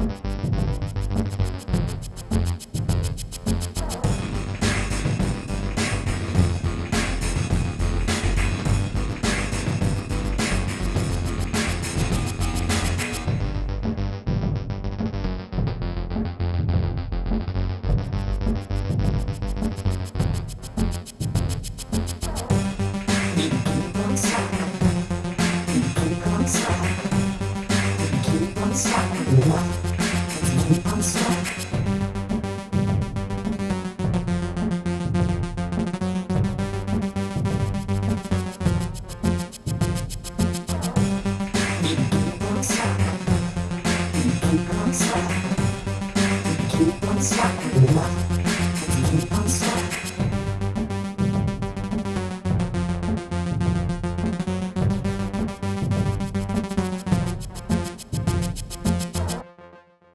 Keep on slapping. Keep on slapping keep on stuck. You keep on stuck.